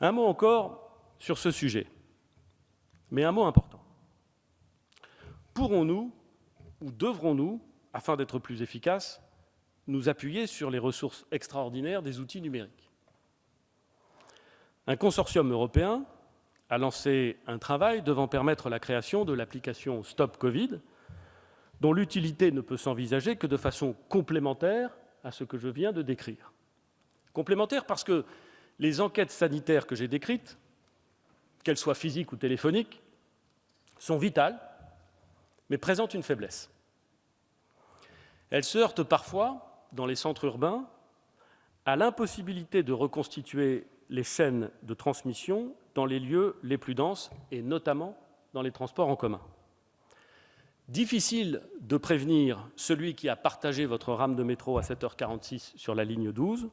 Un mot encore sur ce sujet, mais un mot important. Pourrons-nous ou devrons-nous, afin d'être plus efficaces, nous appuyer sur les ressources extraordinaires des outils numériques? Un consortium européen a lancé un travail devant permettre la création de l'application Stop Covid, dont l'utilité ne peut s'envisager que de façon complémentaire à ce que je viens de décrire. Complémentaire parce que les enquêtes sanitaires que j'ai décrites, qu'elles soient physiques ou téléphoniques, sont vitales, mais présentent une faiblesse. Elles se heurtent parfois, dans les centres urbains, à l'impossibilité de reconstituer les chaînes de transmission dans les lieux les plus denses, et notamment dans les transports en commun. Difficile de prévenir celui qui a partagé votre rame de métro à 7h46 sur la ligne 12.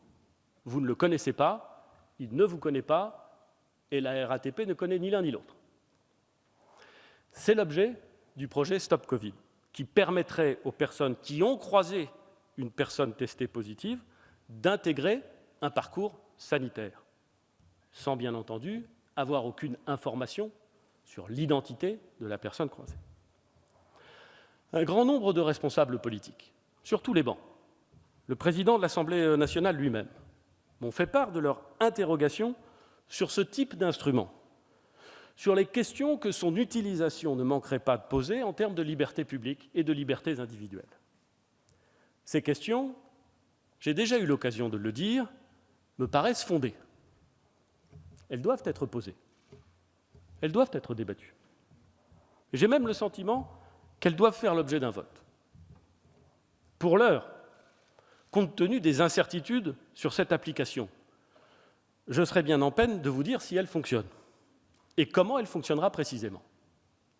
Vous ne le connaissez pas, il ne vous connaît pas, et la RATP ne connaît ni l'un ni l'autre. C'est l'objet du projet Stop Covid, qui permettrait aux personnes qui ont croisé une personne testée positive d'intégrer un parcours sanitaire, sans bien entendu avoir aucune information sur l'identité de la personne croisée un grand nombre de responsables politiques, sur tous les bancs, le président de l'Assemblée nationale lui-même, m'ont fait part de leur interrogation sur ce type d'instrument, sur les questions que son utilisation ne manquerait pas de poser en termes de liberté publique et de libertés individuelles. Ces questions, j'ai déjà eu l'occasion de le dire, me paraissent fondées. Elles doivent être posées. Elles doivent être débattues. J'ai même le sentiment qu'elles doivent faire l'objet d'un vote. Pour l'heure, compte tenu des incertitudes sur cette application, je serais bien en peine de vous dire si elle fonctionne et comment elle fonctionnera précisément.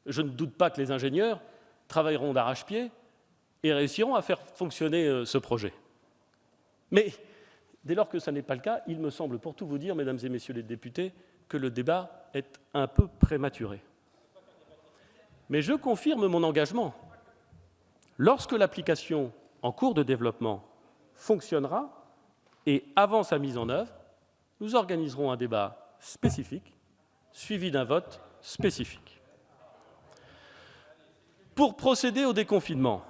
Je ne doute pas que les ingénieurs travailleront d'arrache-pied et réussiront à faire fonctionner euh, ce projet. Mais dès lors que ce n'est pas le cas, il me semble, pour tout vous dire, mesdames et messieurs les députés, que le débat est un peu prématuré. Mais je confirme mon engagement. Lorsque l'application en cours de développement fonctionnera et avant sa mise en œuvre, nous organiserons un débat spécifique suivi d'un vote spécifique. Pour procéder au déconfinement,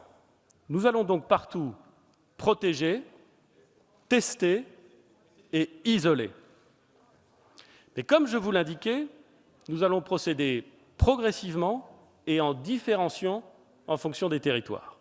nous allons donc partout protéger, tester et isoler. Mais comme je vous l'indiquais, nous allons procéder progressivement et en différenciant en fonction des territoires.